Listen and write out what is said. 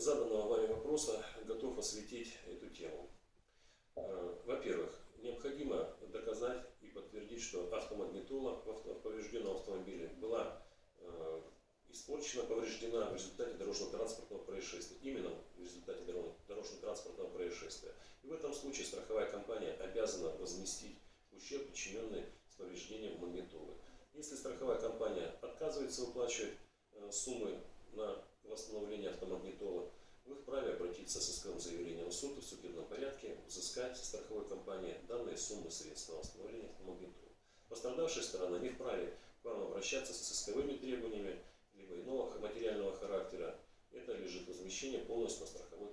заданного вами вопроса готов осветить эту тему. Э, во-первых, необходимо доказать и подтвердить, что автомагнитола в поврежденном автомобиле была э, испорчена, повреждена в результате дорожно-транспортного происшествия. Именно в результате дорожно-транспортного происшествия. И в этом случае страховая компания обязана возместить ущерб, причиненный с повреждением магнитолы. Если страховая компания отказывается выплачивать э, суммы на восстановление автомагнитола, вы вправе обратиться с исковым заявлением в суд и в судебном взыскать страховой компании данные суммы средств на восстановление автомагнитола. Пострадавшая сторона не вправе к вам обращаться с исковыми требованиями, либо иного материального характера. Это лежит возмещение полностью на страховой.